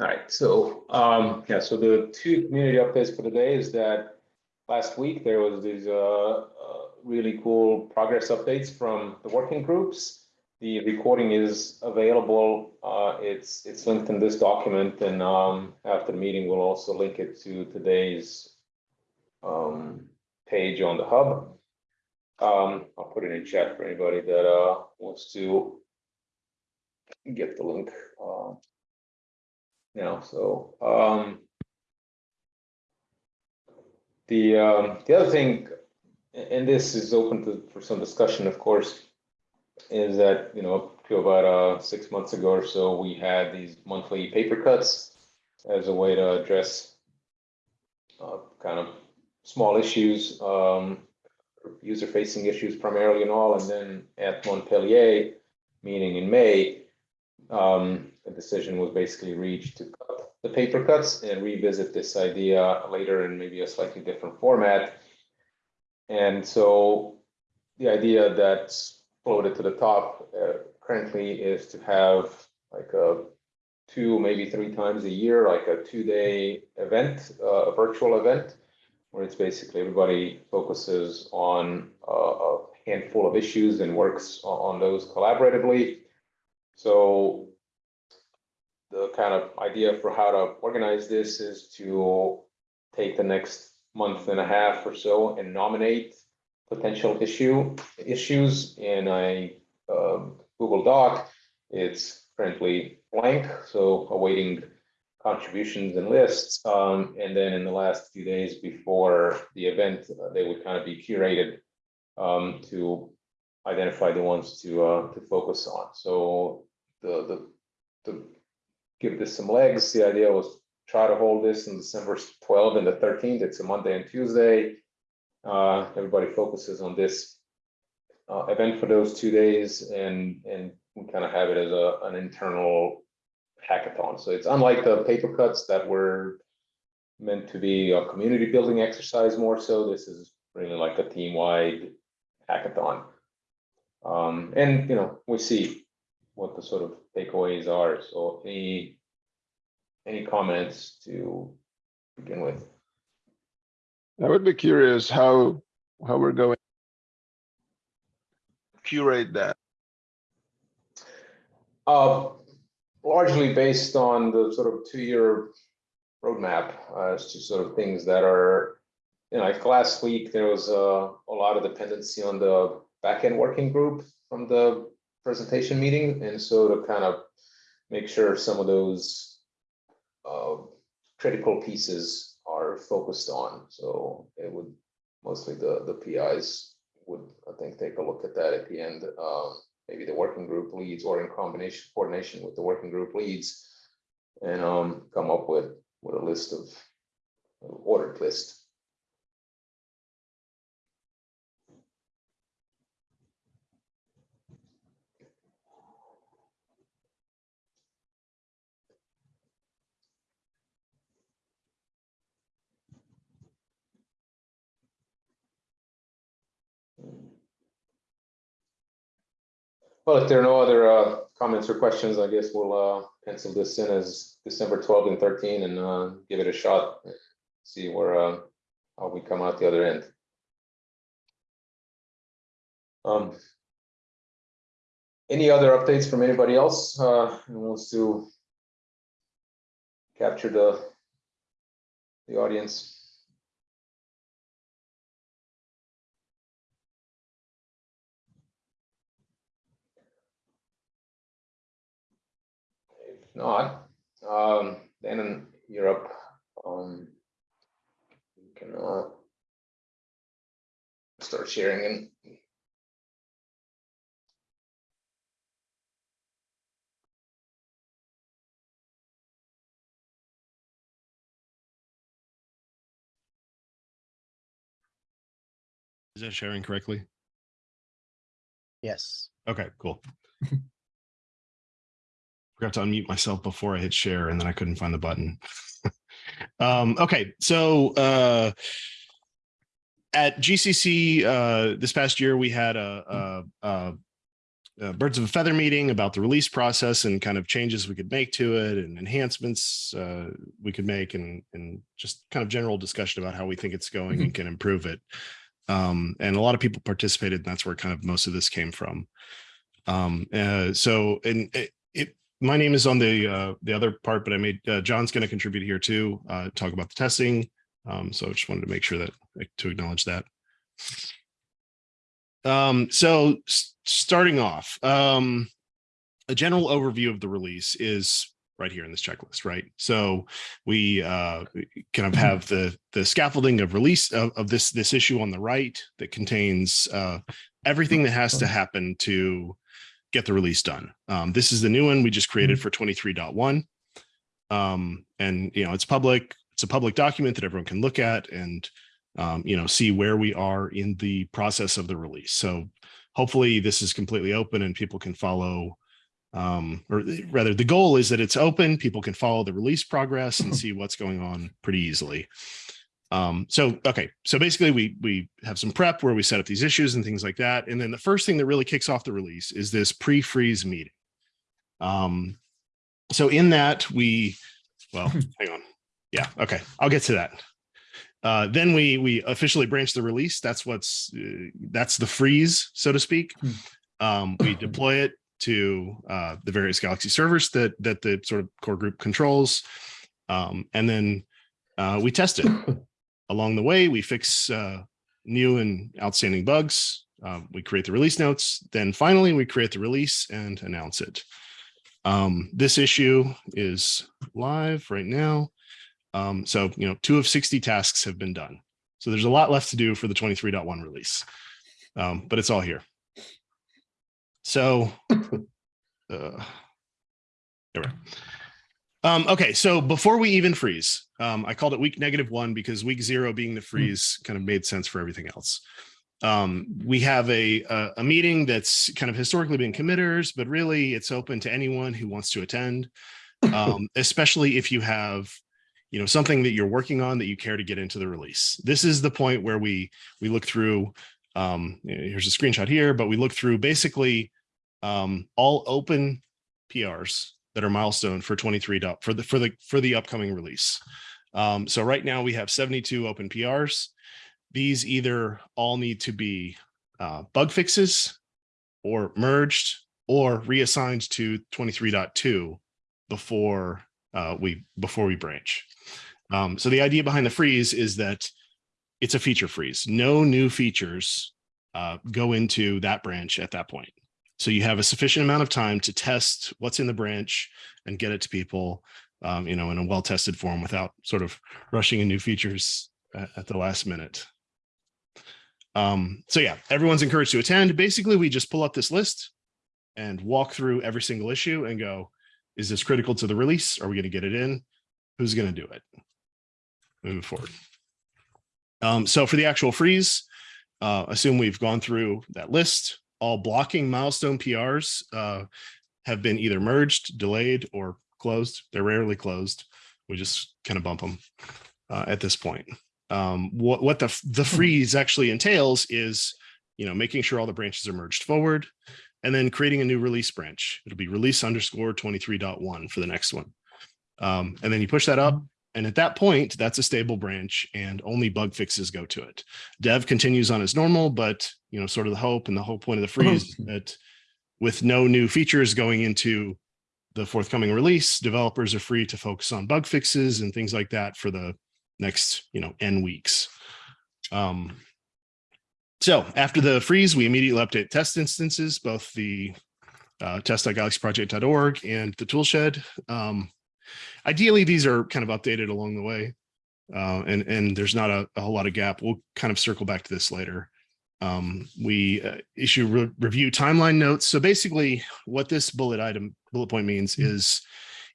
All right, so, um, yeah, so the two community updates for today is that last week there was these, uh, uh, really cool progress updates from the working groups. The recording is available, uh, it's, it's linked in this document and, um, after the meeting, we'll also link it to today's um, page on the hub. Um, I'll put it in chat for anybody that, uh, wants to get the link, know, so, um. The, um, the other thing, and this is open to, for some discussion, of course, is that, you know, up to about, uh, six months ago or so, we had these monthly paper cuts as a way to address uh, kind of small issues, um, user-facing issues primarily and all, and then at Montpellier, meeting in May, um, a decision was basically reached to cut the paper cuts and revisit this idea later in maybe a slightly different format. And so the idea that's floated to the top uh, currently is to have like a two, maybe three times a year, like a two-day event, uh, a virtual event, where it's basically everybody focuses on uh, a handful of issues and works on those collaboratively. So the kind of idea for how to organize this is to take the next month and a half or so and nominate potential issue, issues in a um, Google Doc. It's currently blank, so awaiting contributions and lists. Um, and then in the last few days before the event, uh, they would kind of be curated um, to identify the ones to uh, to focus on. So the the to give this some legs, the idea was try to hold this in December 12th and the 13th. It's a Monday and Tuesday. Uh, everybody focuses on this uh, event for those two days and and we kind of have it as a an internal hackathon. So it's unlike the paper cuts that were meant to be a community building exercise more so. This is really like a team wide hackathon. Um, and you know, we see what the sort of takeaways are. So any any comments to begin with? I would be curious how, how we're going. Curate that. Uh, largely based on the sort of two-year roadmap uh, as to sort of things that are, you know, like last week, there was uh, a lot of dependency on the backend working group from the presentation meeting. And so to kind of make sure some of those uh, critical pieces are focused on. So it would, mostly the, the PIs would, I think, take a look at that at the end. Um, maybe the working group leads or in combination, coordination with the working group leads. And um, come up with, with a list of, ordered list. Well, if there are no other uh, comments or questions, I guess we'll uh, pencil this in as December 12 and 13 and uh, give it a shot. See where, uh, how we come out the other end. Um, Any other updates from anybody else uh, who wants to capture the the audience? Not, um, then in Europe, um, you can, uh, start sharing and Is that sharing correctly? Yes. Okay, cool. Forgot to unmute myself before I hit share and then I couldn't find the button. um, okay, so uh, at GCC uh, this past year, we had a, a, a uh, birds of a feather meeting about the release process and kind of changes we could make to it and enhancements uh, we could make and and just kind of general discussion about how we think it's going and can improve it. Um, and a lot of people participated, and that's where kind of most of this came from. Um, uh, so, and it, it, my name is on the uh, the other part, but I made uh, John's going to contribute here too, uh, talk about the testing. Um, so I just wanted to make sure that to acknowledge that. Um, so starting off, um, a general overview of the release is right here in this checklist, right? So we uh, kind of have the the scaffolding of release of, of this this issue on the right that contains uh, everything that has to happen to get the release done. Um, this is the new one we just created for 23.1. Um, and you know, it's public, it's a public document that everyone can look at and um, you know, see where we are in the process of the release. So hopefully this is completely open and people can follow um, or rather the goal is that it's open, people can follow the release progress and see what's going on pretty easily. Um, so, okay, so basically we, we have some prep where we set up these issues and things like that. And then the first thing that really kicks off the release is this pre-freeze meeting. Um, so in that we, well, hang on. Yeah, okay, I'll get to that. Uh, then we we officially branch the release. That's what's uh, that's the freeze, so to speak. Um, we deploy it to uh, the various Galaxy servers that that the sort of core group controls, um, and then uh, we test it. Along the way, we fix uh, new and outstanding bugs. Um, we create the release notes. Then finally, we create the release and announce it. Um, this issue is live right now. Um, so, you know, two of 60 tasks have been done. So there's a lot left to do for the 23.1 release, um, but it's all here. So, uh, there we are. Um, okay, so before we even freeze, um, I called it week negative one because week zero being the freeze kind of made sense for everything else. Um, we have a, a, a meeting that's kind of historically been committers, but really it's open to anyone who wants to attend, um, especially if you have you know something that you're working on that you care to get into the release this is the point where we we look through um here's a screenshot here but we look through basically um all open prs that are milestone for 23 dot for the for the for the upcoming release um so right now we have 72 open prs these either all need to be uh, bug fixes or merged or reassigned to 23.2 before uh, we before we branch. Um, so the idea behind the freeze is that it's a feature freeze. No new features uh, go into that branch at that point. So you have a sufficient amount of time to test what's in the branch and get it to people, um, you know, in a well-tested form without sort of rushing in new features at, at the last minute. Um, so yeah, everyone's encouraged to attend. Basically, we just pull up this list and walk through every single issue and go, is this critical to the release? Are we going to get it in? Who's going to do it? Move forward. Um, so for the actual freeze, uh, assume we've gone through that list. All blocking milestone PRs uh, have been either merged, delayed, or closed. They're rarely closed. We just kind of bump them uh, at this point. Um, what what the the freeze actually entails is, you know, making sure all the branches are merged forward, and then creating a new release branch. It'll be release underscore 23.1 for the next one. Um, and then you push that up. And at that point, that's a stable branch and only bug fixes go to it. Dev continues on as normal, but you know, sort of the hope and the whole point of the freeze is that with no new features going into the forthcoming release, developers are free to focus on bug fixes and things like that for the next, you know, N weeks. Um, so after the freeze, we immediately update test instances, both the uh, test.galaxyproject.org and the toolshed. Um, ideally, these are kind of updated along the way, uh, and, and there's not a, a, whole lot of gap. We'll kind of circle back to this later. Um, we uh, issue re review timeline notes. So basically what this bullet item, bullet point means mm -hmm. is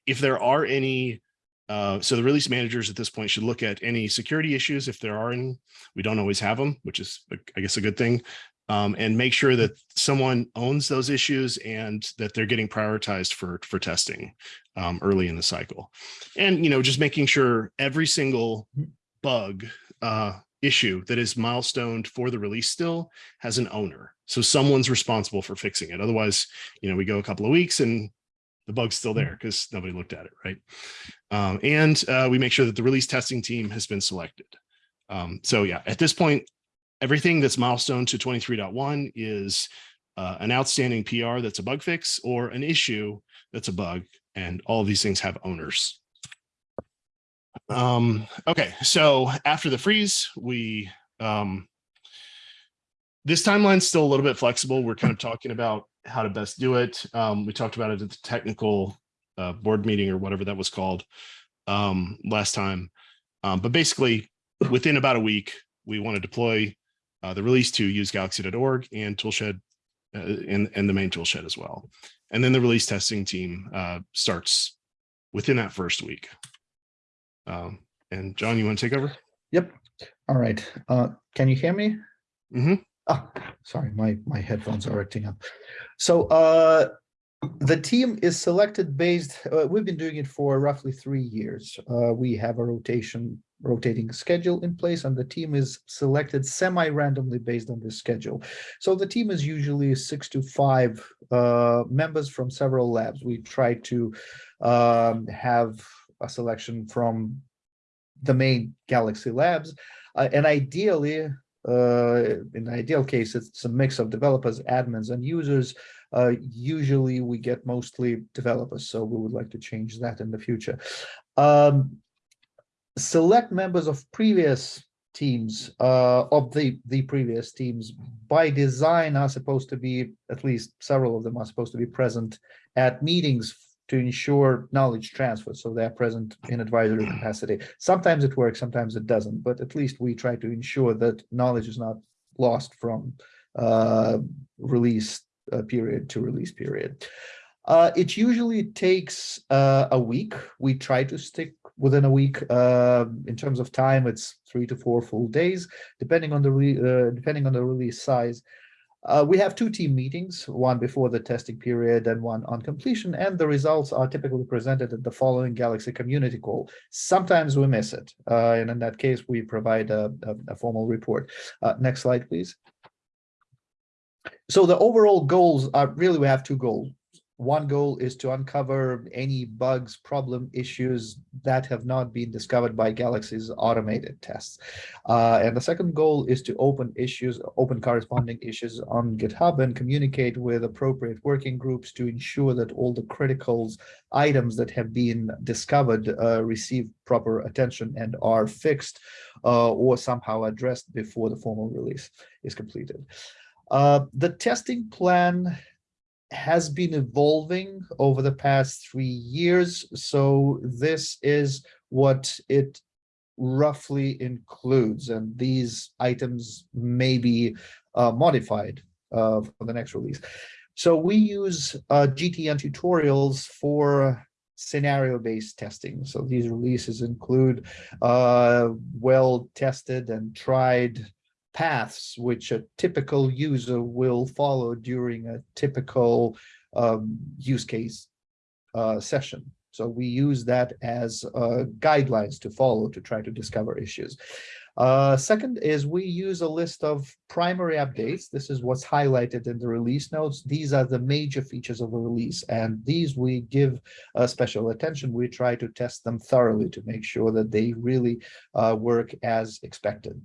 if there are any uh, so the release managers at this point should look at any security issues if there are any. We don't always have them, which is, I guess, a good thing. Um, and make sure that someone owns those issues and that they're getting prioritized for for testing um, early in the cycle. And you know, just making sure every single bug uh, issue that is milestoned for the release still has an owner. So someone's responsible for fixing it. Otherwise, you know, we go a couple of weeks and the bug's still there because nobody looked at it, right? Um, and uh, we make sure that the release testing team has been selected. Um, so yeah, at this point, everything that's milestone to 23.1 is uh, an outstanding PR that's a bug fix or an issue that's a bug. And all these things have owners. Um, okay, so after the freeze, we um, this timeline's still a little bit flexible. We're kind of talking about how to best do it. Um, we talked about it at the technical uh, board meeting or whatever that was called um, last time. Um, but basically, within about a week, we want to deploy uh, the release to usegalaxy.org and toolshed uh, and, and the main toolshed as well. And then the release testing team uh, starts within that first week. Um, and John, you want to take over? Yep. All right. Uh, can you hear me? Mhm. Ah, sorry, my, my headphones are acting up. So, uh, the team is selected based, uh, we've been doing it for roughly three years. Uh, we have a rotation, rotating schedule in place and the team is selected semi-randomly based on this schedule. So the team is usually six to five, uh, members from several labs. We try to, um, have a selection from the main Galaxy labs. Uh, and ideally, uh, in the ideal case, it's a mix of developers, admins, and users. Uh, usually we get mostly developers, so we would like to change that in the future. Um, select members of previous teams, uh, of the, the previous teams, by design are supposed to be, at least several of them are supposed to be present at meetings to ensure knowledge transfer, so they're present in advisory capacity. Sometimes it works, sometimes it doesn't, but at least we try to ensure that knowledge is not lost from uh, release uh, period to release period. Uh, it usually takes uh, a week. We try to stick within a week. Uh, in terms of time, it's three to four full days, depending on the uh, depending on the release size. Uh, we have two team meetings, one before the testing period and one on completion, and the results are typically presented at the following Galaxy community call. Sometimes we miss it, uh, and in that case, we provide a, a, a formal report. Next slide, please. So the overall goals are really, we have two goals. One goal is to uncover any bugs, problem issues that have not been discovered by Galaxy's automated tests. Uh, and the second goal is to open issues, open corresponding issues on GitHub and communicate with appropriate working groups to ensure that all the critical items that have been discovered uh, receive proper attention and are fixed uh, or somehow addressed before the formal release is completed. Uh, the testing plan has been evolving over the past three years. So this is what it roughly includes. And these items may be uh, modified uh, for the next release. So we use uh, GTN tutorials for scenario-based testing. So these releases include uh, well-tested and tried paths which a typical user will follow during a typical um, use case uh, session. So we use that as uh, guidelines to follow to try to discover issues. Uh, second is we use a list of primary updates. This is what's highlighted in the release notes. These are the major features of a release, and these we give uh, special attention. We try to test them thoroughly to make sure that they really uh, work as expected.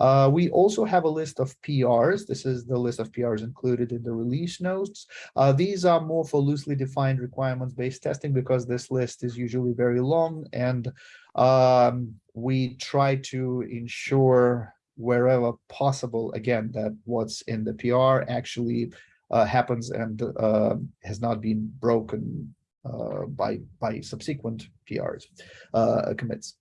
Uh, we also have a list of PRs. This is the list of PRs included in the release notes. Uh, these are more for loosely defined requirements-based testing because this list is usually very long and um, we try to ensure wherever possible, again, that what's in the PR actually uh, happens and uh, has not been broken uh, by, by subsequent PRs uh, commits.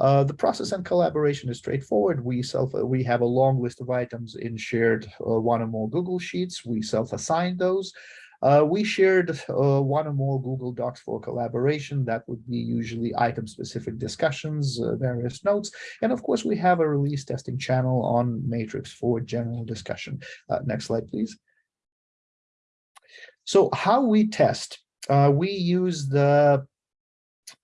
Uh, the process and collaboration is straightforward. We self we have a long list of items in shared uh, one or more Google Sheets. We self-assign those. Uh, we shared uh, one or more Google Docs for collaboration. That would be usually item-specific discussions, uh, various notes. And of course, we have a release testing channel on Matrix for general discussion. Uh, next slide, please. So how we test, we use the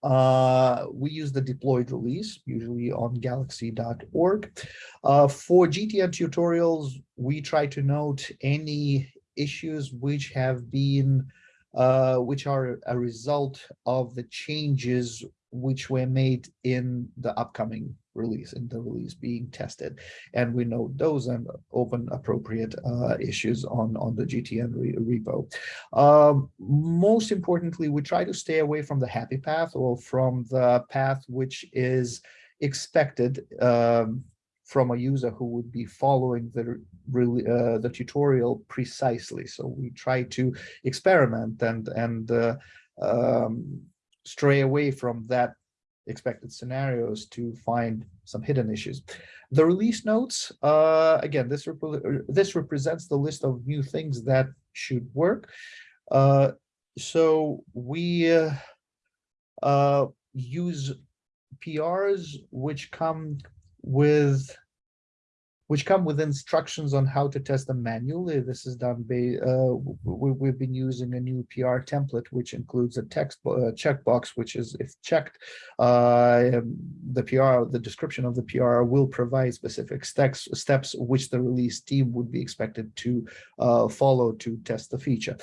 Uh, we use the deployed release, usually on galaxy.org. Uh, for GTN tutorials, we try to note any issues which have been, uh, which are a result of the changes which were made in the upcoming release, and the release being tested. And we note those and open appropriate uh, issues on, on the GTN re repo. Um, most importantly, we try to stay away from the happy path or from the path which is expected um, from a user who would be following the really uh, the tutorial precisely. So we try to experiment and and uh, um, stray away from that expected scenarios to find some hidden issues. The release notes, uh, again, this, rep this represents the list of new things that should work. Uh, so we uh, uh, use PRs which come with which come with instructions on how to test them manually. This is done by, uh, we, have been using a new PR template, which includes a text uh, checkbox, which is if checked, uh, um, the PR, the description of the PR will provide specific steps, steps which the release team would be expected to uh, follow to test the feature.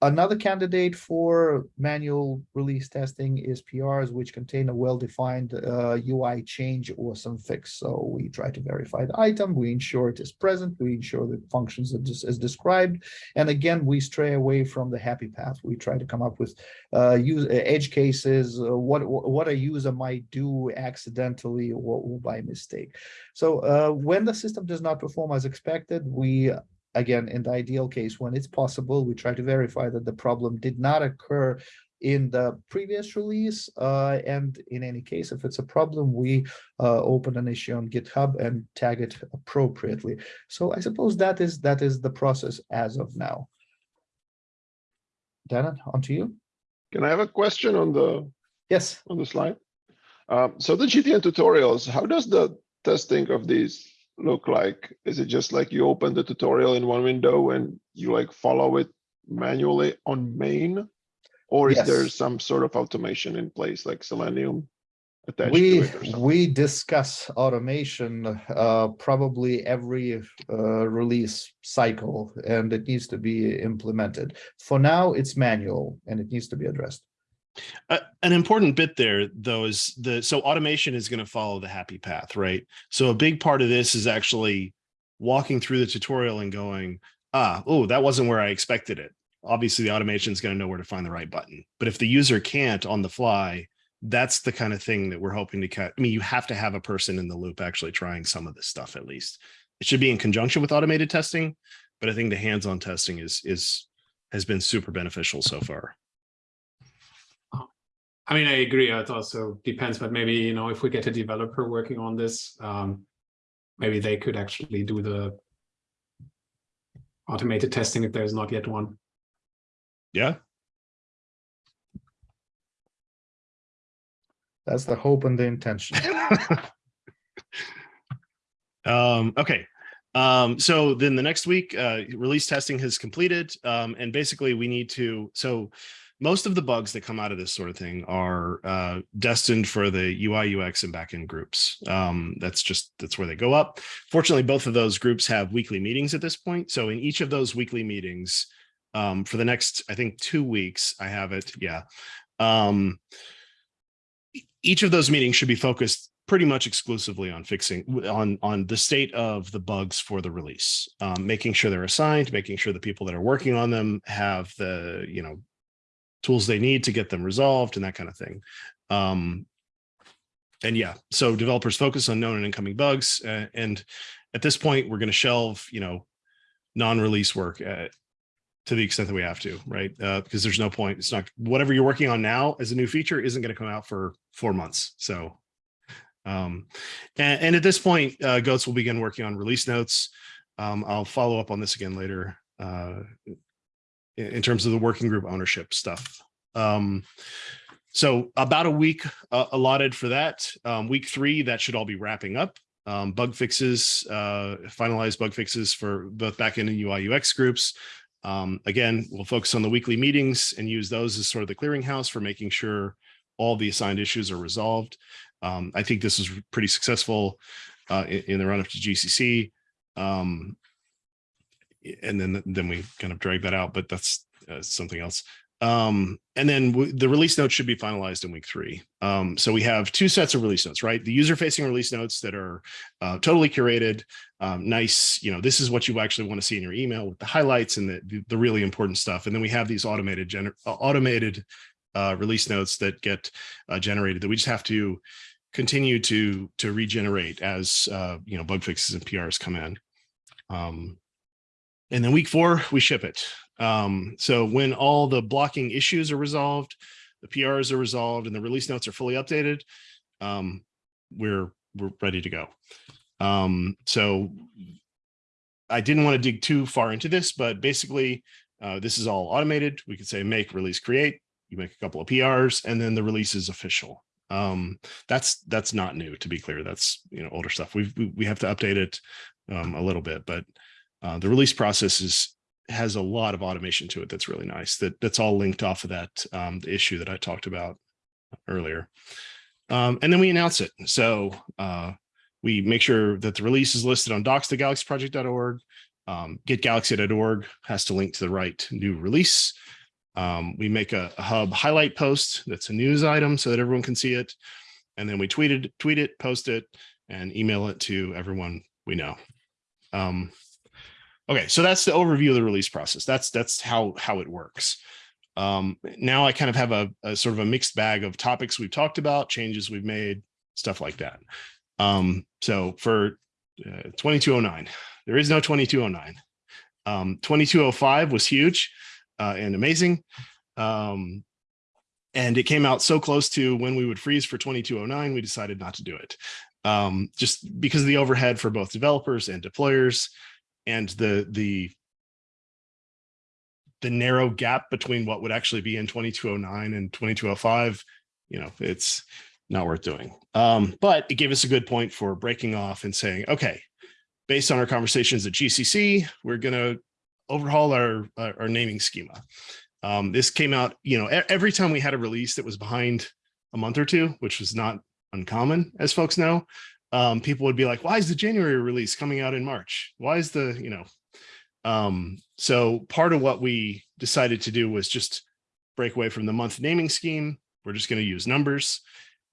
Another candidate for manual release testing is PRs, which contain a well-defined uh, UI change or some fix. So we try to verify the item, we ensure it is present, we ensure the functions are as described. And again, we stray away from the happy path. We try to come up with uh, use uh, edge cases, uh, what, what a user might do accidentally or, or by mistake. So uh, when the system does not perform as expected, we again, in the ideal case, when it's possible, we try to verify that the problem did not occur in the previous release. Uh, and in any case, if it's a problem, we uh, open an issue on GitHub and tag it appropriately. So I suppose that is that is the process as of now. Dannon, on to you. Can I have a question on the Yes. on the slide? Um, so the GTN tutorials, how does the testing of these look like? Is it just like you open the tutorial in one window and you like follow it manually on main? Or is there some sort of automation in place like Selenium attached to We, it or something? we discuss automation uh, probably every uh, release cycle and it needs to be implemented. For now, it's manual and it needs to be addressed. Uh, an important bit there, though, is the so automation is going to follow the happy path, right? So a big part of this is actually walking through the tutorial and going, ah, oh, that wasn't where I expected it. Obviously, the automation is going to know where to find the right button. But if the user can't on the fly, that's the kind of thing that we're hoping to cut. I mean, you have to have a person in the loop actually trying some of this stuff at least. It should be in conjunction with automated testing, but I think the hands-on testing is is has been super beneficial so far. I mean, I agree. It also depends, but maybe, you know, if we get a developer working on this, um, maybe they could actually do the automated testing if there's not yet one. Yeah, That's the hope and the intention. um, okay. Um, so then the next week, uh, release testing has completed. Um, and basically we need to, so most of the bugs that come out of this sort of thing are uh, destined for the UI, UX and backend groups. Um, that's just, that's where they go up. Fortunately, both of those groups have weekly meetings at this point. So in each of those weekly meetings, um, for the next, I think two weeks, I have it. Yeah. Um, each of those meetings should be focused pretty much exclusively on fixing on on the state of the bugs for the release um, making sure they're assigned making sure the people that are working on them have the you know tools they need to get them resolved and that kind of thing um, and yeah so developers focus on known and incoming bugs uh, and at this point we're going to shelve you know non-release work uh, to the extent that we have to, right? Uh, because there's no point. It's not whatever you're working on now as a new feature isn't going to come out for four months. So, um, and, and at this point, uh, GOATS will begin working on release notes. Um, I'll follow up on this again later uh, in, terms of the working group ownership stuff. Um, so about a week uh, allotted for that. Um, week three, that should all be wrapping up. Um, bug fixes, uh, finalized bug fixes for both backend and UI UX groups. Um, again, we'll focus on the weekly meetings and use those as sort of the clearinghouse for making sure all the assigned issues are resolved. Um, I think this is pretty successful uh, in, in the run up to GCC. Um, and then then we kind of drag that out, but that's uh, something else. Um, and then the release notes should be finalized in week three. Um, so we have two sets of release notes, right? The user facing release notes that are uh, totally curated, um, nice, you know, this is what you actually want to see in your email with the highlights and the, the, really important stuff. And then we have these automated, gener- uh, automated uh, release notes that get uh, generated that we just have to continue to to regenerate as uh, you know bug fixes and PRs come in. Um, and then week four, we ship it. Um, so when all the blocking issues are resolved, the PRs are resolved, and the release notes are fully updated, um, we're we're ready to go. Um, so I didn't want to dig too far into this, but basically, uh, this is all automated. We could say make, release, create. You make a couple of PRs, and then the release is official. Um, that's that's not new, to be clear. That's you know older stuff. We've, we we have to update it um, a little bit, but uh, the release process is has a lot of automation to it. That's really nice. That that's all linked off of that um, issue that I talked about earlier. Um, and then we announce it. So uh, we make sure that the release is listed on docs.galaxyproject.org. Um, getgalaxy.org has to link to the right new release. Um, we make a, a hub highlight post that's a news item so that everyone can see it. And then we tweet it, tweet it, post it, and email it to everyone we know. Um, okay, so that's the overview of the release process. That's that's how how it works. Um, now I kind of have a, a sort of a mixed bag of topics we've talked about, changes we've made, stuff like that. Um, so for uh, 2209, there is no 2209. Um, 2205 was huge uh, and amazing. Um, and it came out so close to when we would freeze for 2209, we decided not to do it. Um, just because of the overhead for both developers and deployers and the the the narrow gap between what would actually be in 2209 and 2205, you know, it's not worth doing. Um, but it gave us a good point for breaking off and saying, okay, based on our conversations at GCC, we're going to overhaul our, our, our naming schema. Um, this came out, you know, every time we had a release that was behind a month or two, which was not uncommon, as folks know, um, people would be like, why is the January release coming out in March? Why is the, you know, um, so part of what we decided to do was just break away from the month naming scheme. We're just going to use numbers.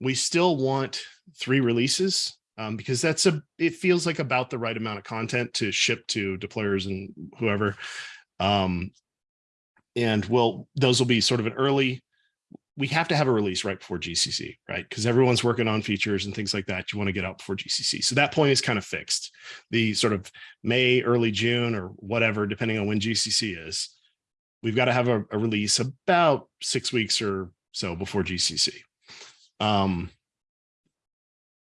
We still want three releases um, because that's a, it feels like about the right amount of content to ship to deployers and whoever. Um, and we'll, those will be sort of an early, we have to have a release right before GCC, right? Because everyone's working on features and things like that. You want to get out before GCC. So that point is kind of fixed. The sort of May, early June or whatever, depending on when GCC is, we've got to have a, a release about six weeks or so before GCC. Um,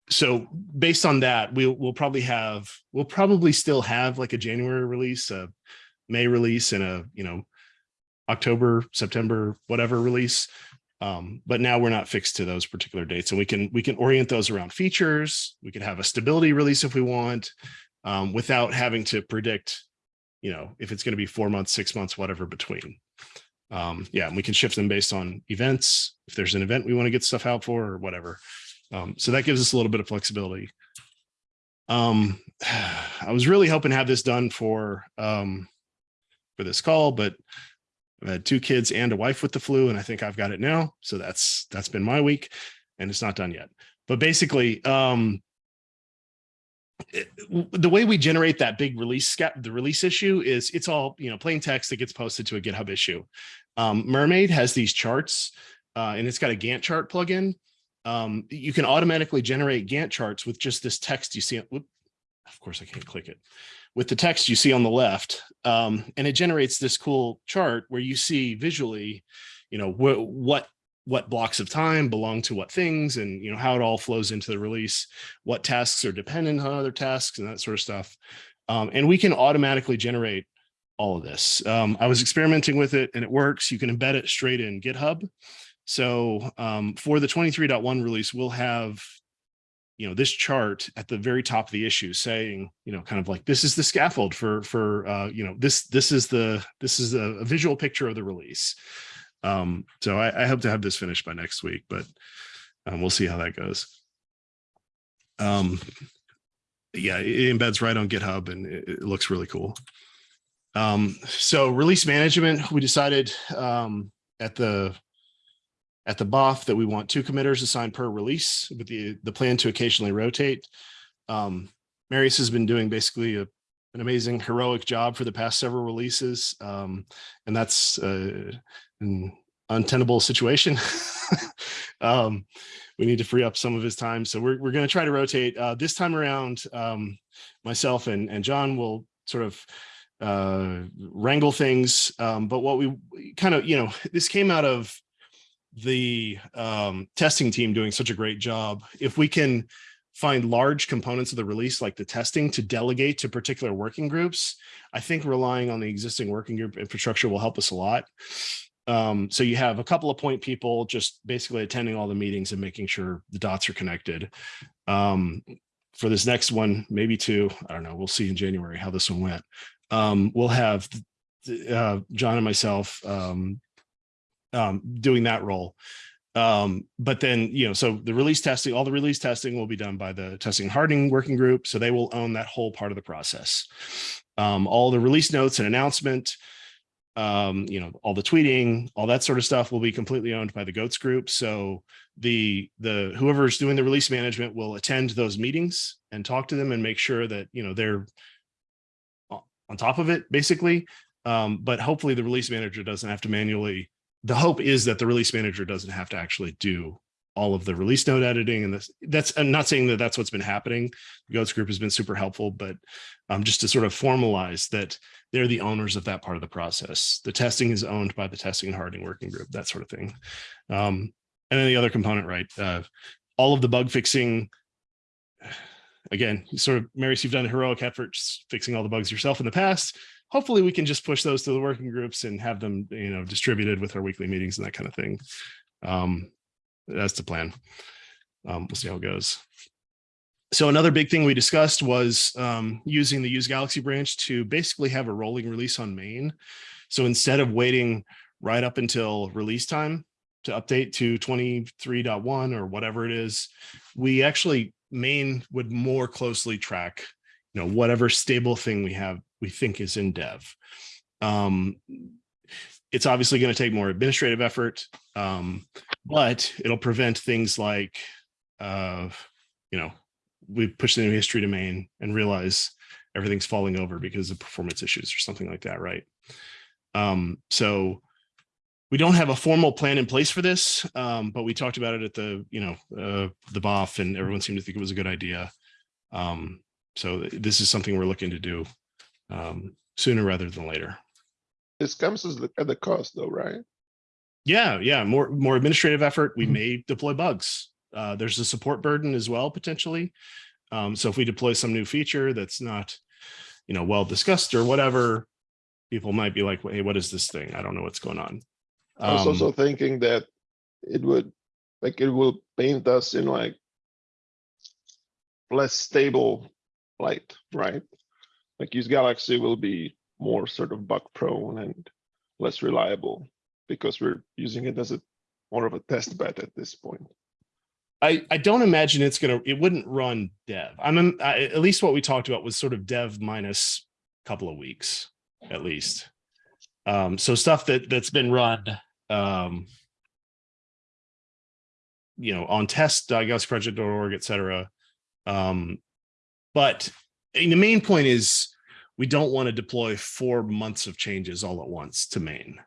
so based on that, we'll, we'll probably have, we'll probably still have like a January release, a May release and a, you know, October, September, whatever release. Um, but now we're not fixed to those particular dates and we can, we can orient those around features. We could have a stability release if we want, um, without having to predict, you know, if it's going to be four months, six months, whatever between. Um, yeah, and we can shift them based on events. If there's an event we want to get stuff out for or whatever. Um, so that gives us a little bit of flexibility. Um, I was really hoping to have this done for, um, for this call, but I've had two kids and a wife with the flu, and I think I've got it now. So that's that's been my week, and it's not done yet. But basically, um, it- the way we generate that big release the release issue is it's all you know plain text that gets posted to a GitHub issue. Um, Mermaid has these charts, uh, and it's got a Gantt chart plugin. Um, you can automatically generate Gantt charts with just this text you see. whoop, Of course, I can't click it with the text you see on the left. Um, and it generates this cool chart where you see visually, you know, wh what what blocks of time belong to what things and you know how it all flows into the release, what tasks are dependent on other tasks and that sort of stuff. Um, and we can automatically generate all of this. Um, I was experimenting with it and it works. You can embed it straight in GitHub. So um, for the 23.1 release, we'll have you know this chart at the very top of the issue saying you know kind of like this is the scaffold for for uh you know this this is the this is a, a visual picture of the release Um, so I, I hope to have this finished by next week, but um, we'll see how that goes. Um, yeah, it embeds right on GitHub and it, it looks really cool. Um, so release management, we decided um, at the at the BOF that we want two committers assigned per release with the the plan to occasionally rotate. Um, Marius has been doing basically a, an amazing heroic job for the past several releases. Um, and that's uh, an untenable situation. um, we need to free up some of his time. So we're, we're going to try to rotate uh, this time around. Um, myself and, and John will sort of uh, wrangle things. Um, but what we kind of, you know, this came out of the um, testing team doing such a great job. If we can find large components of the release like the testing to delegate to particular working groups, I think relying on the existing working group infrastructure will help us a lot. Um, so you have a couple of point people just basically attending all the meetings and making sure the dots are connected. Um, for this next one, maybe two, I don't know, we'll see in January how this one went. Um, we'll have uh, John and myself um, um, doing that role. Um, but then, you know, so the release testing, all the release testing will be done by the testing hardening working group. So they will own that whole part of the process. Um, all the release notes and announcement, um, you know, all the tweeting, all that sort of stuff will be completely owned by the GOATS group. So the, the, whoever's doing the release management will attend those meetings and talk to them and make sure that, you know, they're on top of it basically. Um, but hopefully the release manager doesn't have to manually the hope is that the release manager doesn't have to actually do all of the release note editing and this that's I'm not saying that that's what's been happening. The GOATS group has been super helpful, but um, just to sort of formalize that they're the owners of that part of the process. The testing is owned by the testing and hardening working group, that sort of thing. Um, and then the other component, right? Uh, all of the bug fixing, again, sort of, Marius, you've done heroic efforts fixing all the bugs yourself in the past hopefully we can just push those to the working groups and have them, you know, distributed with our weekly meetings and that kind of thing. Um, that's the plan. Um, we'll see how it goes. So another big thing we discussed was um, using the use Galaxy branch to basically have a rolling release on main. So instead of waiting right up until release time to update to 23.1 or whatever it is, we actually main would more closely track you know, whatever stable thing we have, we think is in dev. Um, it's obviously going to take more administrative effort, um, but it'll prevent things like, uh, you know, we push the new history domain and realize everything's falling over because of performance issues or something like that, right? Um, so we don't have a formal plan in place for this, um, but we talked about it at the, you know, uh, the BOF and everyone seemed to think it was a good idea. Um, so this is something we're looking to do um, sooner rather than later. This comes as the- at the cost though, right? Yeah, yeah, more more administrative effort. We Mhm. may deploy bugs. Uh, there's a support burden as well potentially. Um, so if we deploy some new feature that's not, you know, well discussed or whatever, people might be like, "Hey, what is this thing? I don't know what's going on." I was Um, also thinking that it would, like, it will paint us in like less stable light, right? Like use Galaxy will be more sort of bug prone and less reliable because we're using it as a more of a test bed at this point. I, I don't imagine it's gonna, it wouldn't run dev. I'm, I- at least what we talked about was sort of dev minus a couple of weeks, at least. Um, so stuff that, that's been run, um, you know, on test, diagnosticsproject.org, et cetera. Um, but the main point is we don't want to deploy four months of changes all at once to main.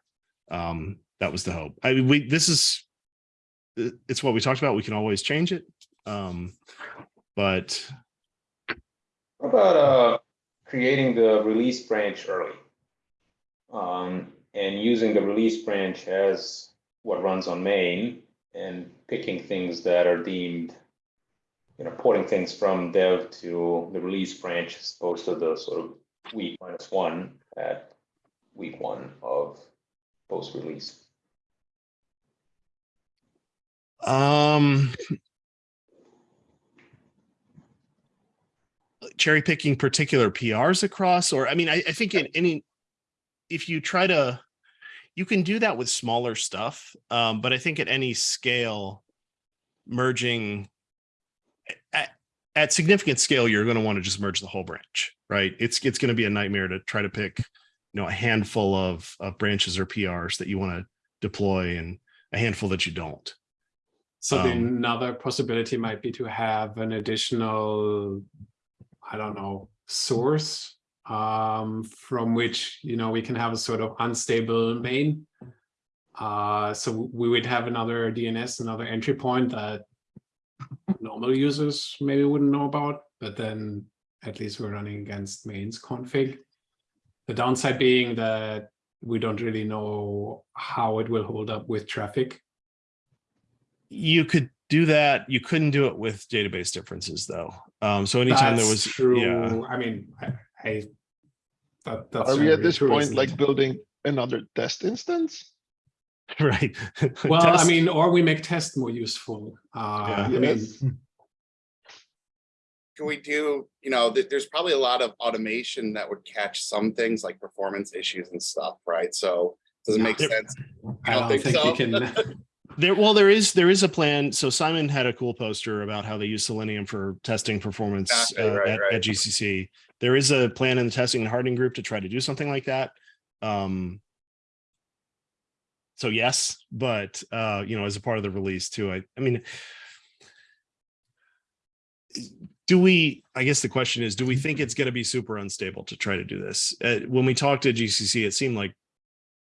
Um, that was the hope. I mean, we, this is, it's what we talked about. We can always change it. Um, but What about, uh, creating the release branch early? Um, and using the release branch as what runs on main and picking things that are deemed, you know, porting things from dev to the release branch as opposed to the sort of week minus one at week one of post-release. Um, cherry picking particular PRs across, or I mean, I, I think in any, if you try to, you can do that with smaller stuff. Um, but I think at any scale, merging at, significant scale, you're going to want to just merge the whole branch, right? It's, it's going to be a nightmare to try to pick, you know, a handful of, of branches or PRs that you want to deploy and a handful that you don't. So Um, another possibility might be to have an additional, I don't know, source um, from which, you know, we can have a sort of unstable main. Uh, so we would have another DNS, another entry point that normal users maybe wouldn't know about, but then at least we're running against mains config. The downside being that we don't really know how it will hold up with traffic. You could do that. You couldn't do it with database differences though. Um, so anytime there was, true. yeah, I mean, I, I that, that's Are we at this true, point like it? building another test instance? right. Well, I mean, or we make test more useful. Uh, Yeah. I mean, Can we do, you know, th- there's probably a lot of automation that would catch some things like performance issues and stuff, right? So does it make Yep. sense? I don't don't think think so. we can. There, well, there is, there is a plan. So Simon had a cool poster about how they use Selenium for testing performance Exactly, uh, right, at, right. at GCC. There is a plan in the testing and hardening group to try to do something like that. Um, so yes, but uh, you know, as a part of the release too, I, I mean, do we, I guess the question is, do we think it's going to be super unstable to try to do this? Uh, when we talked to GCC, it seemed like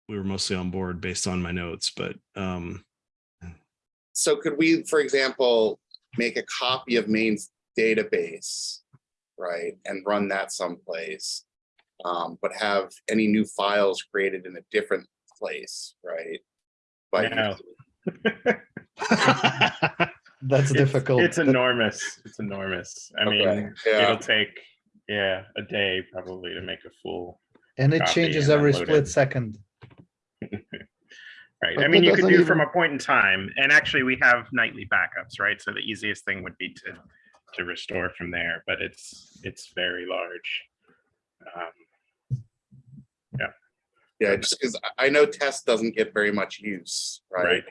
we were mostly on board based on my notes, but um, So could we, for example, make a copy of main's database, right, and run that someplace? Um, but have any new files created in a different place, right? But No. That's It's- difficult. It's enormous. It's enormous. I Okay, mean, yeah. it'll take, yeah, a day probably to make a full, And it changes and every split it. second. right? But I mean, you could doesn't do from a point in time, and actually we have nightly backups, right? So the easiest thing would be to, to restore from there, but it's, it's very large. Um, Yeah, just because I know test doesn't get very much use, right? Right,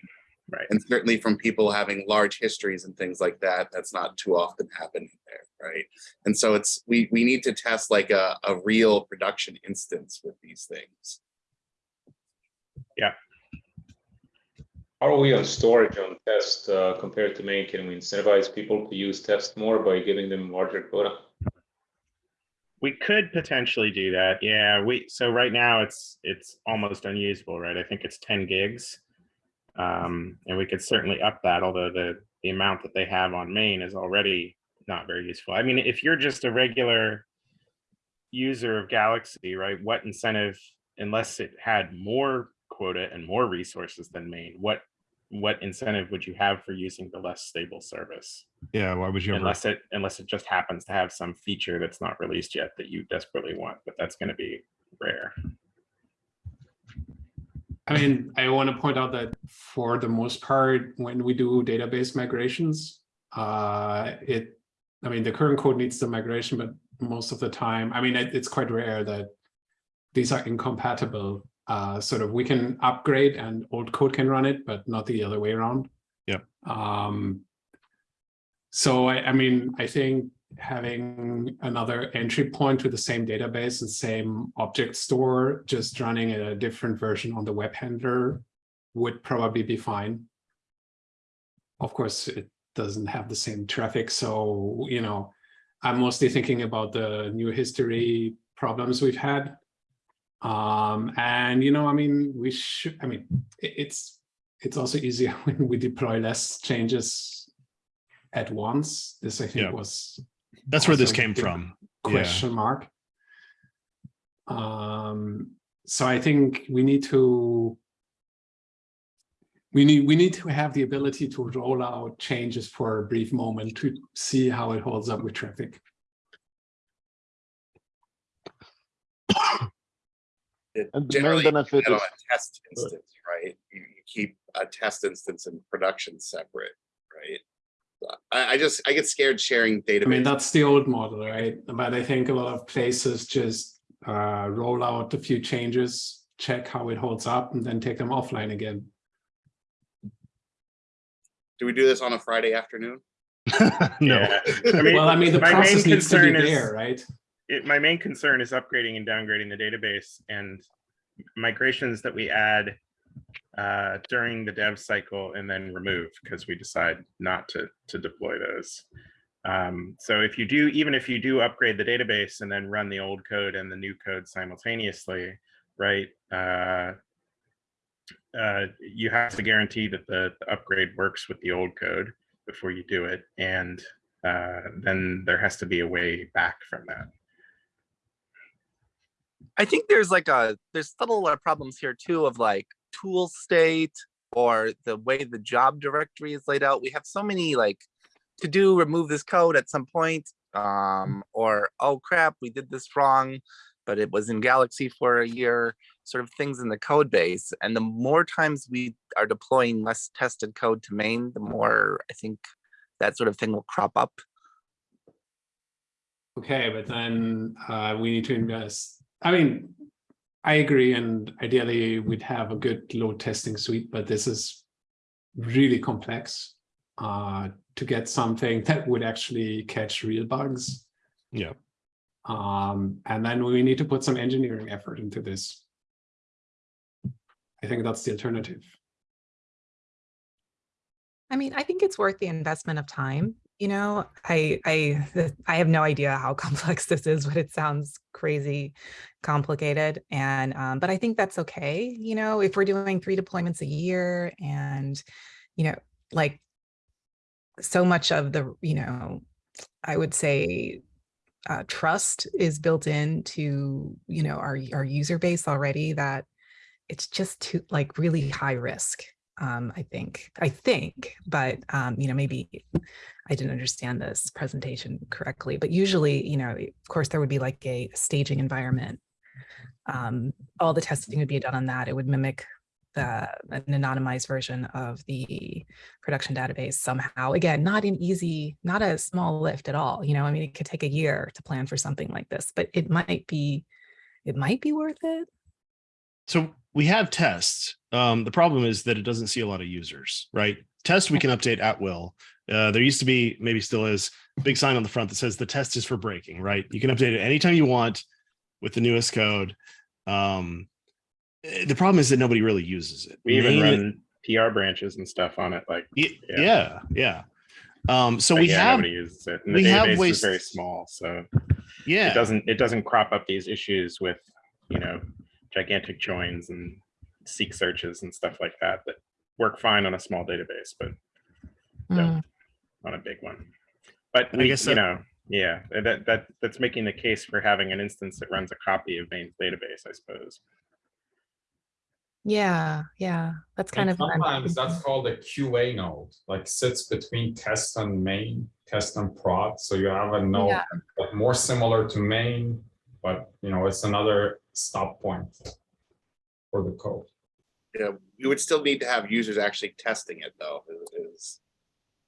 right. And certainly from people having large histories and things like that, that's not too often happening there, right? And so it's, we, we need to test like a, a real production instance with these things. Yeah. How are we on storage on test uh, compared to main? Can we incentivize people to use test more by giving them larger quota? We could potentially do that. Yeah, we, so right now it's, it's almost unusable, right? I think it's ten gigs. Um, and we could certainly up that, although the, the amount that they have on main is already not very useful. I mean, if you're just a regular user of Galaxy, right, what incentive, unless it had more quota and more resources than main, what, what incentive would you have for using the less stable service? yeah, why would you ever? Unless it, unless it just happens to have some feature that's not released yet that you desperately want, but that's gonna be rare. I mean, I want to point out that for the most part, when we do database migrations, uh, it, I mean, the current code needs the migration, but most of the time, I mean, it, it's quite rare that these are incompatible. Uh, sort of, we can upgrade and old code can run it, but not the other way around. Yeah. Um, so I, I mean, I think having another entry point to the same database and same object store, just running a different version on the web handler would probably be fine. Of course, it doesn't have the same traffic, so, you know, I'm mostly thinking about the new history problems we've had. Um, and, you know, I mean, we should, I mean, it's, it's also easier when we deploy less changes at once. This, I think, Yeah. was That's where this came from. Yeah. question mark. Um, so I think we need to we need we need to have the ability to roll out changes for a brief moment to see how it holds up with traffic. It And Generally, benefit on is, a test instance, right? You, you keep a test instance and production separate, right? I, I just, I get scared sharing data. I mean, that's the old model, right? But I think a lot of places just uh, roll out a few changes check how it holds up, and then take them offline again. Do we do this on a Friday afternoon? no. Yeah. I mean, Well, I mean, the process needs to be is- there, right? It, my main concern is upgrading and downgrading the database and migrations that we add uh, during the dev cycle and then remove because we decide not to to deploy those. Um, so if you do, even if you do upgrade the database and then run the old code and the new code simultaneously, right? Uh, uh, you have to guarantee that the, the upgrade works with the old code before you do it, and uh, then there has to be a way back from that. I think there's like a there's subtle problems here too of like tool state or the way the job directory is laid out. We have so many like to do remove this code at some point um or oh crap we did this wrong but it was in galaxy for a year sort of things in the code base and the more times we are deploying less tested code to main the more i think that sort of thing will crop up Okay, but then uh, we need to invest. I mean, I agree, and ideally we'd have a good load testing suite, but this is really complex uh, to get something that would actually catch real bugs. Yeah. Um, and then we need to put some engineering effort into this. I think that's the alternative. I mean, I think it's worth the investment of time. You know, I I I have no idea how complex this is, but it sounds crazy complicated. And um, but I think that's okay. You know, if we're doing three deployments a year and, you know, like so much of the, you know, I would say uh, trust is built into, you know, our our user base already that it's just too like really high risk um, I think, I think, but, um, you know, maybe I didn't understand this presentation correctly, but usually, you know, of course, there would be like a staging environment. Um, all the testing would be done on that. It would mimic the an anonymized version of the production database somehow. Again, not an easy, not a small lift at all. You know, I mean, it could take a year to plan for something like this, but it might be, it might be worth it. So we have tests. Um, the problem is that it doesn't see a lot of users, right? Test we can update at will. Uh, there used to be, maybe still is, a big sign on the front that says the test is for breaking, right? You can update it anytime you want with the newest code. Um, eh, the problem is that nobody really uses it. We even Main- run PR branches and stuff on it, like yeah. Yeah, yeah. Um, so but we yeah, have, nobody uses it. And we the have database ways- is very small, so yeah, it yeah, doesn't it doesn't crop up these issues with you know gigantic joins and seek searches and stuff like that that work fine on a small database, but Mm. on a big one. But I we, guess you know, yeah, that that that's making the case for having an instance that runs a copy of main's database, I suppose. Yeah, yeah, that's kind And of. sometimes that's called a QA node, like sits between test and main, test and prod. So you have a node Yeah. more similar to main, but you know, it's another stop point for the code. Yeah, you would still need to have users actually testing it though, is, is,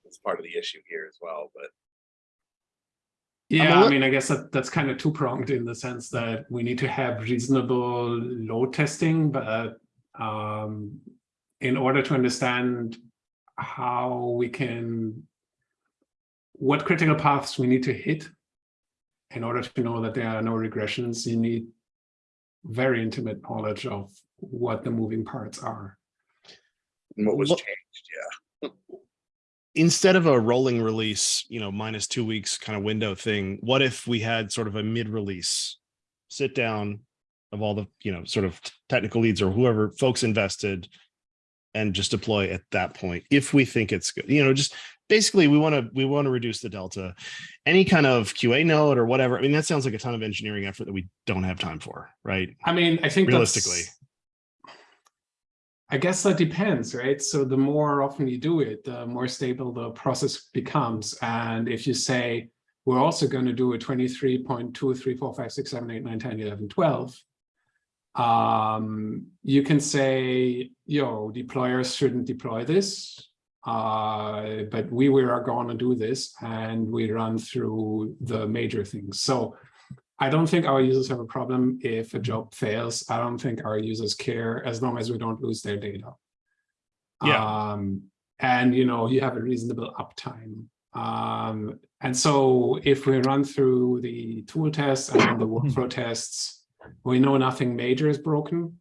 is part of the issue here as well, but. Yeah, I mean, I guess that that's kind of two pronged in the sense that we need to have reasonable load testing, but um, in order to understand how we can, what critical paths we need to hit in order to know that there are no regressions, you need very intimate knowledge of what the moving parts are. and What was Look- changed, yeah. instead of a rolling release, you know, minus two weeks kind of window thing, what if we had sort of a mid-release sit down of all the, you know, sort of technical leads or whoever folks invested and just deploy at that point if we think it's good, you know, just basically we want to we want to reduce the delta. Any kind of QA node or whatever. I mean, that sounds like a ton of engineering effort that we don't have time for, right? I mean, I think Realistically. I guess that depends, right? So the more often you do it, the more stable the process becomes. And if you say, we're also going to do a 23.2, 3, 4, 5, 6, 7, 8, 9, 10, 11, 12, um, you can say, yo, deployers shouldn't deploy this. Uh, but we were going to do this and we run through the major things. So I don't think our users have a problem if a job fails. I don't think our users care as long as we don't lose their data. Yeah. Um, and you know, you have a reasonable uptime. Um, and so if we run through the tool tests and the workflow tests, we know nothing major is broken.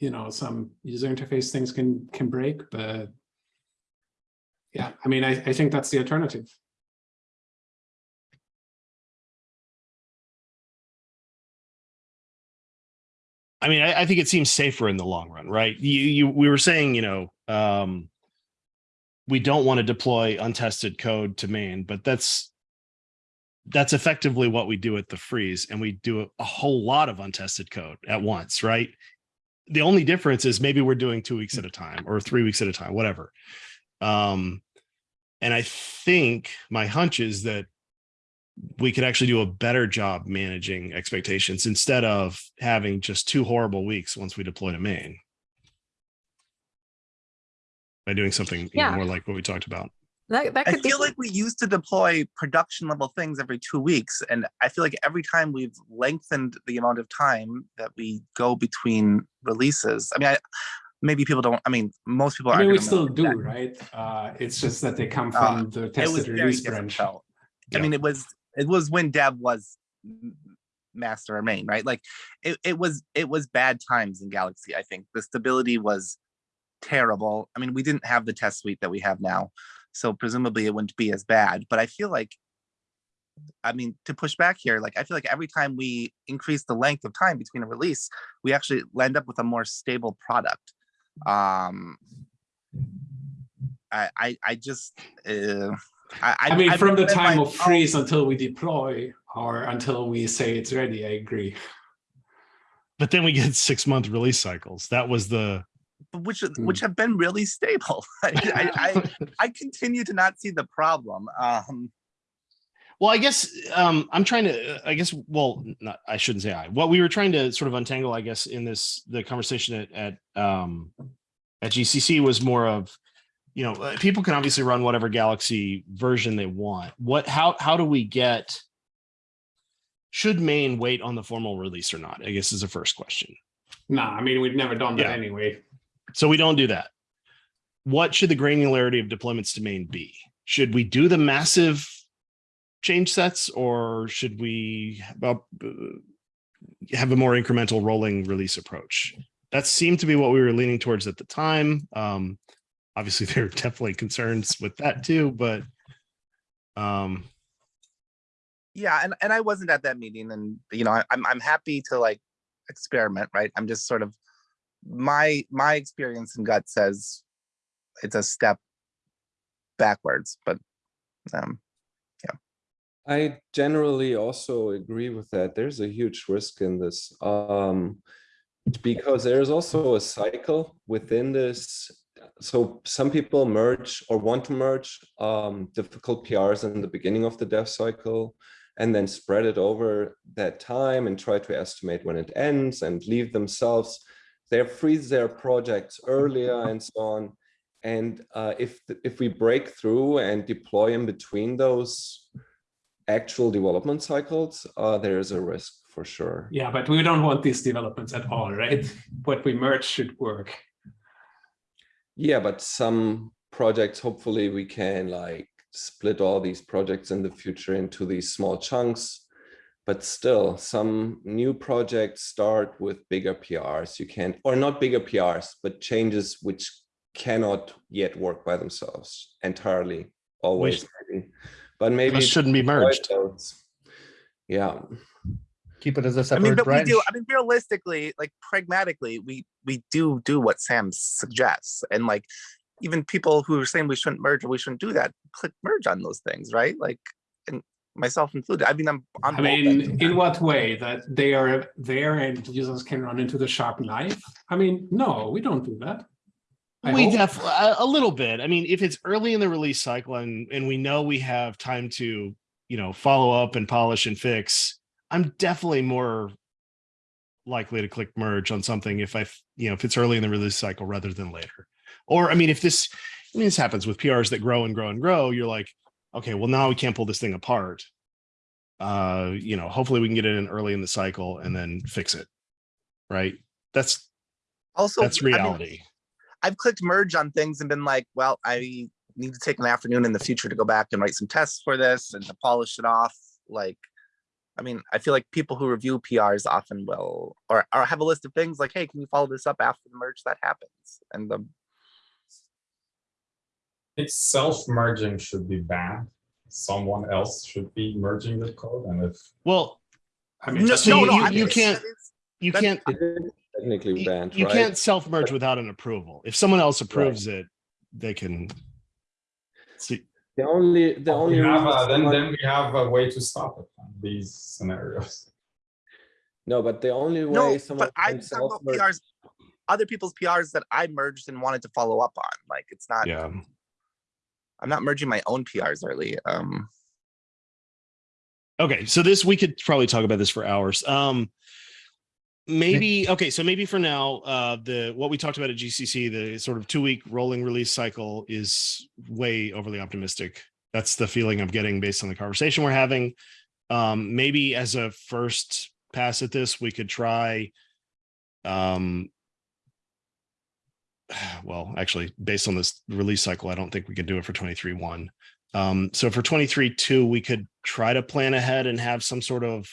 You know, some user interface things can can break, but yeah, I mean, I, I think that's the alternative. I mean, I, I think it seems safer in the long run, right? You, you, we were saying, you know, um, we don't want to deploy untested code to main, but that's that's effectively what we do at the freeze, and we do a, a whole lot of untested code at once, right? The only difference is maybe we're doing two weeks at a time or three weeks at a time, whatever. Um, and I think my hunch is that we could actually do a better job managing expectations instead of having just two horrible weeks once we deploy to main. By doing something Yeah. more like what we talked about. That, that I could be. feel like we used to deploy production level things every two weeks, and I feel like every time we've lengthened the amount of time that we go between releases. I mean, I, maybe people don't. I mean, most people. I mean, we still do, that. right? Uh, it's just that they come Uh, from the It was tested release branch. Yeah. I mean, it was it was when Dev was master or main, right? Like it, it was it was bad times in Galaxy. I think the stability was terrible. I mean, we didn't have the test suite that we have now, so presumably it wouldn't be as bad. But I feel like, I mean, to push back here, like I feel like every time we increase the length of time between a release, we actually end up with a more stable product. Um, I I, I just. Uh, I, I mean, I've from the time like, of "Oh, freeze until we deploy or until we say it's ready, I agree. But then we get six month release cycles. That was the but which Hmm. which have been really stable. I, I, I I continue to not see the problem. Um, Well, I guess um, I'm trying to. I guess. Well, not. I shouldn't say I. What we were trying to sort of untangle, I guess, in this the conversation at at um, at GCC was more of, you know, uh, people can obviously run whatever Galaxy version they want. What? How? How do we get? Should main wait on the formal release or not? I guess is the first question. Nah, I mean, we've never done that Yeah. anyway. So we don't do that. What should the granularity of deployments to main be? Should we do the massive change sets or should we have a- more incremental rolling release approach? That seemed to be what we were leaning towards at the time. Um, obviously, there are definitely concerns with that too, but um, yeah, and, and I wasn't at that meeting, and you know, I, I'm I'm happy to like experiment, right? I'm just sort of my my experience and gut says it's a step backwards, but um, I generally also agree with that. There's a huge risk in this. Um, because there's also a cycle within this. So some people merge or want to merge um, difficult PRs in the beginning of the dev cycle and then spread it over that time and try to estimate when it ends and leave themselves. They freeze their projects earlier and so on. And uh, if if we break through and deploy in between those actual development cycles, uh, there is a risk for sure. Yeah, but we don't want these developments at all, right? What we merge should work. Yeah, but some projects, hopefully we can like split all these projects in the future into these small chunks. But still, some new projects start with bigger PRs. You can't, or not bigger PRs, but changes which cannot yet work by themselves entirely, always. maybe. But maybe those shouldn't be merged. those- Yeah. Keep it as a I mean, separate but branch. we do. I mean, realistically, like pragmatically, we we do do what Sam suggests, and like even people who are saying we shouldn't merge or we shouldn't do that, click merge on those things, right? Like, and myself included. I mean, I'm. on I both ends mean, in what way? That they are there and users can run into the sharp knife? I mean, no, we don't do that. I we definitely a, a little bit. I mean, if it's early in the release cycle and and we know we have time to, you know, follow up and polish and fix, I'm definitely more likely to click merge on something if I you know, if it's early in the release cycle rather than later. Or I mean, if this, I mean, this happens with PRs that grow and grow and grow, you're like, okay, well now we can't pull this thing apart. Uh, you know, hopefully we can get it in early in the cycle and then fix it. Right? That's Also, that's I mean, reality. I've clicked merge on things and been like, well, I need to take an afternoon in the future to go back and write some tests for this and to polish it off. Like, I mean, I feel like people who review PRs often will, or, or have a list of things like, hey, can you follow this up after the merge that happens? And the, It's self-merging should be banned. Someone else should be merging the code and if Well, I mean, no, so no, you- no, you- I you can't- you can't It is technically you, banned, you right? can't self-merge without an approval. If someone else approves it, they can see. The only, the we only. have, a- then, someone- then we have a way to stop it, these scenarios. No, but the only way No, someone but I'm can talking about self-merge PRs, other people's PRs that I merged and wanted to follow up on. Like, it's not, Yeah. I'm not merging my own PRs early. Um, Okay, so this we could probably talk about this for hours. Um maybe okay, so maybe for now, uh the what we talked about at GCC, the sort of two week rolling release cycle is way overly optimistic. That's the feeling I'm getting based on the conversation we're having. Um maybe as a first pass at this, we could try um well, actually, based on this release cycle, I don't think we can do it for 23 one. Um, so for 23 two, we could try to plan ahead and have some sort of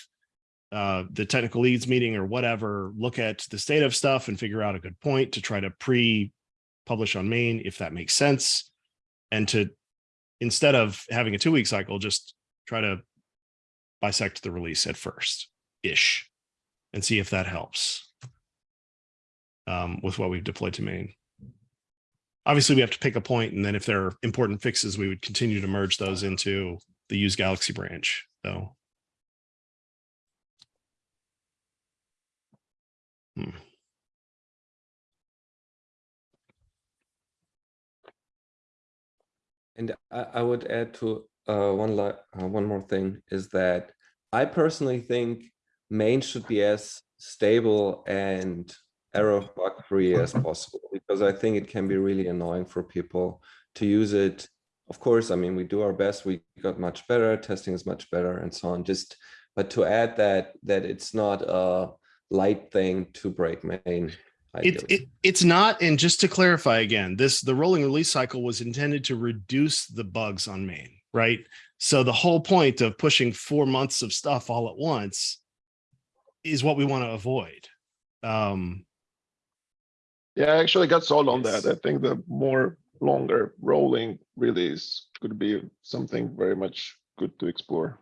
uh, the technical leads meeting or whatever, look at the state of stuff and figure out a good point to try to pre-publish on main, if that makes sense. And to, instead of having a two-week cycle, just try to bisect the release at first-ish and see if that helps um, with what we've deployed to main. Obviously, we have to pick a point, and then if there are important fixes, we would continue to merge those into the use Galaxy branch, though. Hmm. And I, I would add to uh, one uh, one more thing is that I personally think main should be as stable and error bug free as possible because I think it can be really annoying for people to use it. Of course, I mean we do our best. We got much better. Testing is much better, and so on. Just but to add that that it's not a light thing to break main. It, it, it's not, and just to clarify again, this, the rolling release cycle was intended to reduce the bugs on main, right? So the whole point of pushing four months of stuff all at once is what we want to avoid. Um, Yeah, I actually got sold on that. I think the more longer rolling release could be something very much good to explore.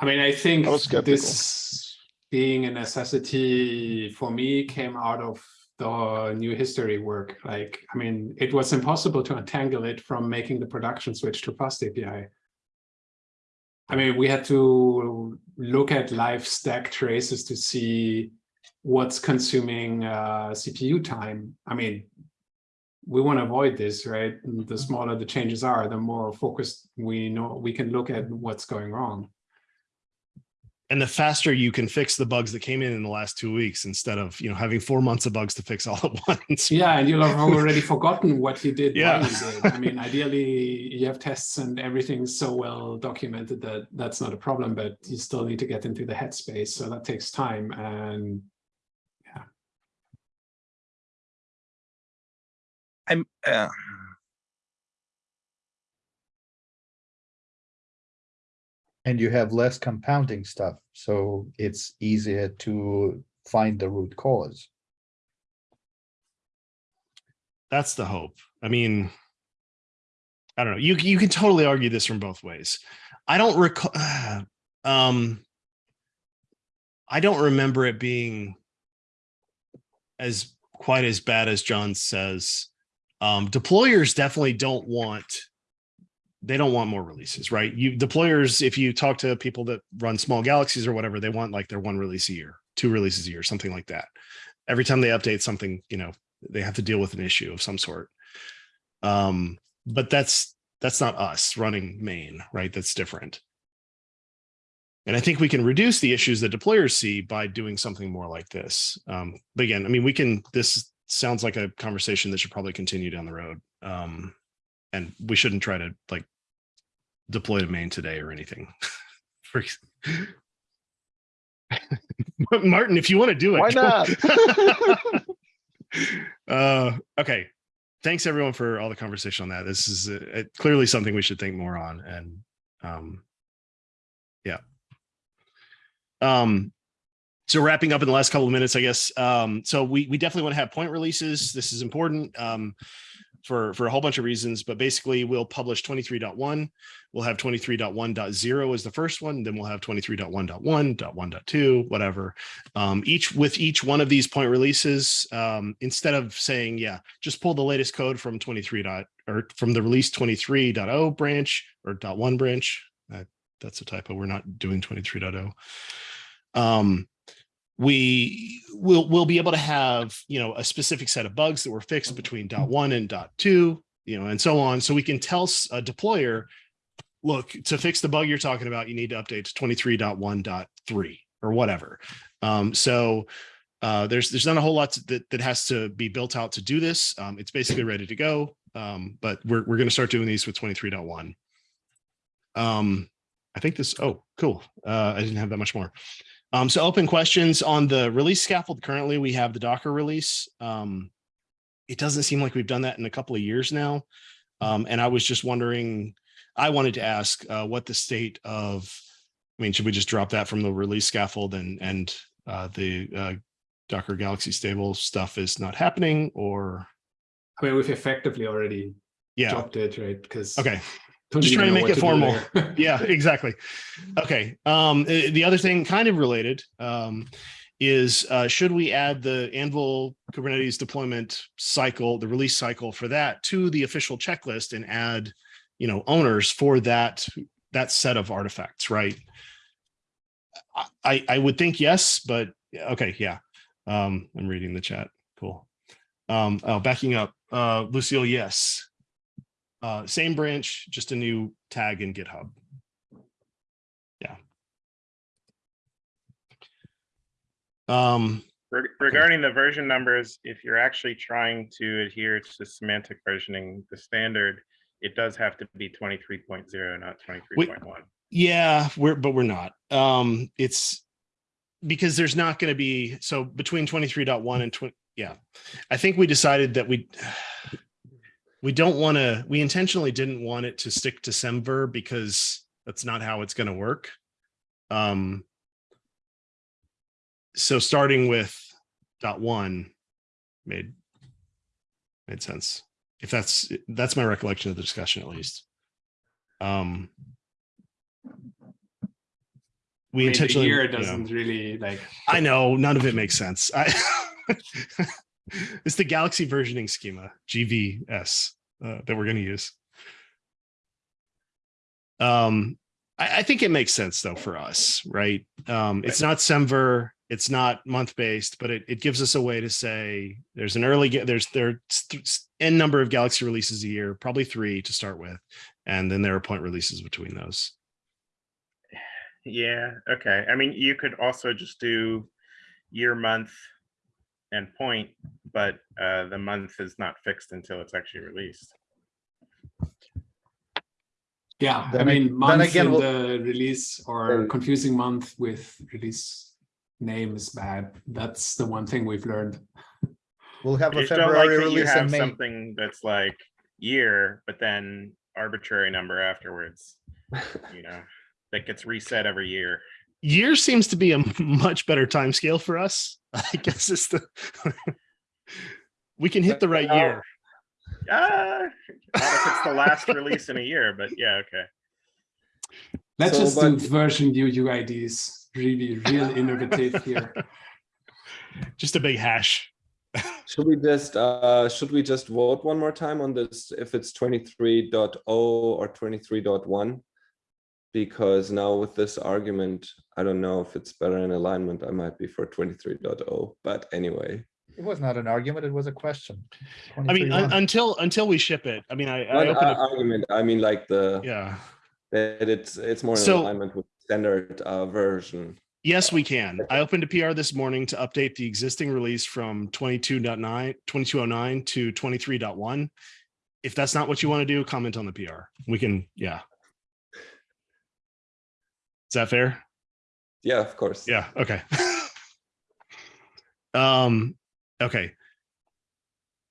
I mean, I think I was skeptical. this being a necessity for me came out of the new history work. Like, I mean, it was impossible to untangle it from making the production switch to FastAPI. I mean, we had to look at live stack traces to see what's consuming uh, CPU time. I mean, we want to avoid this, right? The smaller the changes are, the more focused we know we can look at what's going wrong. And the faster you can fix the bugs that came in in the last two weeks instead of, you know, having four months of bugs to fix all at once. Yeah, and you'll have already forgotten what you did. Yeah. you did. I mean, ideally, you have tests and everything's so well documented that that's not a problem, but you still need to get into the headspace. So that takes time. And I'm, uh, And you have less compounding stuff, so it's easier to find the root cause. That's the hope. I mean, I don't know. You you can totally argue this from both ways. I don't recall. Um, I don't remember it being as quite as bad as John says. Um, deployers definitely don't want. They don't want more releases, right? You deployers, if you talk to people that run small galaxies or whatever, they want like their one release a year, two releases a year, something like that. Every time they update something, you know, they have to deal with an issue of some sort. Um, but that's that's not us running main, right? That's different. And I think we can reduce the issues that deployers see by doing something more like this. Um, but again, I mean, we can, this sounds like a conversation that should probably continue down the road. Um, and we shouldn't try to like deploy to main today or anything. Martin, if you want to do it. Why not? Uh, okay. Thanks everyone for all the conversation on that. This is uh, uh, clearly something we should think more on and, um, yeah. Um, so wrapping up in the last couple of minutes, I guess. Um, so we, we definitely want to have point releases. This is important. Um, for, for a whole bunch of reasons, but basically we'll publish 23.1. We'll have 23.1.0 as the first one. Then we'll have 23.1.1.1.2, whatever. Um, each with each one of these point releases, um, instead of saying, yeah, just pull the latest code from 23 dot or from the release 23.0 branch or dot one branch. Uh, that's a typo. We're not doing 23.0. Um, we will will be able to have you know a specific set of bugs that were fixed between dot one and dot two you know and so on so we can tell a deployer look to fix the bug you're talking about you need to update to 23.1.3 or whatever um so uh there's there's not a whole lot to- that that has to be built out to do this um it's basically ready to go um but we're, we're going to start doing these with 23.1 um i think this oh cool uh i didn't have that much more um, so open questions on the release scaffold. Currently, we have the Docker release. Um, it doesn't seem like we've done that in a couple of years now. Um, and I was just wondering, I wanted to ask uh, what the state of, I mean, should we just drop that from the release scaffold and, and uh, the uh, Docker Galaxy stable stuff is not happening or, I mean, we've effectively already yeah, dropped it, right? Because okay. Just trying to make it formal. yeah, exactly. Okay. Um, uh, the other thing kind of related um, is uh, should we add the Anvil Kubernetes deployment cycle, the release cycle for that to the official checklist and add, you know, owners for that that set of artifacts, right? I- I would think yes, but okay, yeah. Um, I'm reading the chat. Cool. Um, oh, backing up. Uh, Lucille, yes. Uh, same branch, just a new tag in GitHub. Yeah. Um, Regarding the version numbers, if you're actually trying to adhere to semantic versioning, the standard, it does have to be twenty-three point zero, not twenty-three point one. yeah, we're, but we're not. Um, it's because there's not going to be, so between 23.1 and 20, yeah. I think we decided that we, we don't want to, we intentionally didn't want it to stick to Semver because that's not how it's going to work. Um, so starting with dot one made made sense. If that's that's my recollection of the discussion at least. Um, we intentionally Here you know, doesn't really like, I know none of it makes sense. I it's the Galaxy versioning schema GVS uh, that we're going to use. Um, I, I think it makes sense though for us, right? Um, it's not Semver, it's not month based, but it, it gives us a way to say there's an early there's there's there n number of Galaxy releases a year, probably three to start with, and then there are point releases between those. Yeah, okay. I mean, you could also just do year, month, and point, but uh, the month is not fixed until it's actually released. yeah, I Then ag- mean, then month again, in we'll- the release or confusing month with release name is bad. That's the one thing we've learned. We'll have I a just don't like February you release in May. something that's like year, but then arbitrary number afterwards, you know, that gets reset every year. year seems to be a much better time scale for us. I guess it's the we can hit the right year. Ah, not if it's the last release in a year, but yeah, okay. Let's So, just do version UUIDs. Really, real innovative here. Just a big hash. Should we just, uh, should we just vote one more time on this, if it's 23.0 or 23.1? Because now with this argument, I don't know if it's better in alignment, I might be for 23.0, but anyway. It was not an argument, it was a question. I mean, un- until until we ship it. I mean, I, I Not opened a- it. argument, I mean like the, Yeah. that it's, it's more in So- alignment with standard uh, version. Yes, we can. I opened a PR this morning to update the existing release from 22.9, 2209 to 23.1. If that's not what you want to do, comment on the PR. We can, yeah. Is that fair? Yeah, of course. Yeah, okay. Um, okay.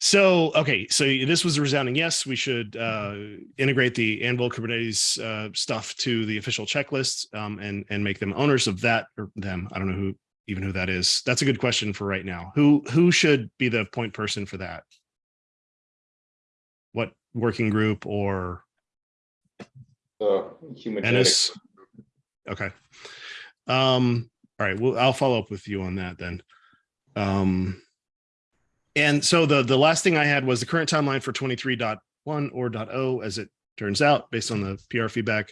So, okay, so this was a resounding yes, we should uh integrate the Anvil Kubernetes uh stuff to the official checklist um and and make them owners of that or them. I don't know who even who that is. That's a good question for right now. Who who should be the point person for that? What working group or The human. Enis? Okay. Um, all right, well, I'll follow up with you on that then. Um, and so the, the last thing I had was the current timeline for 23.1 or .0, as it turns out, based on the PR feedback.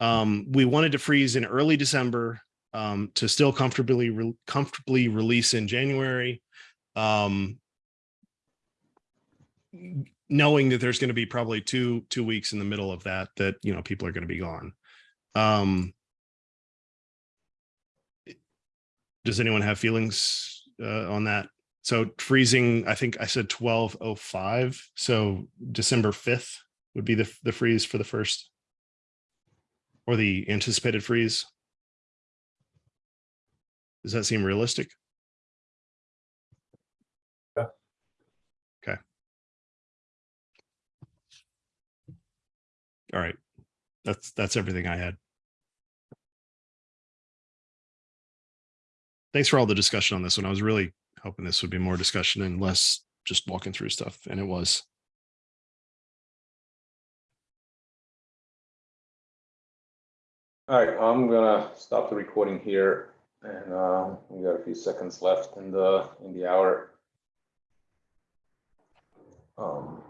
Um, we wanted to freeze in early December um, to still comfortably, re- comfortably release in January. Um, knowing that there's going to be probably two, two weeks in the middle of that, that, you know, people are going to be gone. Um, does anyone have feelings uh, on that? So freezing, I think I said twelve oh five, so December fifth would be the the freeze for the first. Or the anticipated freeze. Does that seem realistic? Yeah. Okay. All right, that's that's everything I had. thanks for all the discussion on this one. I was really hoping this would be more discussion and less just walking through stuff, and it was. All right, I'm gonna stop the recording here and uh, we got a few seconds left in the, in the hour. Um,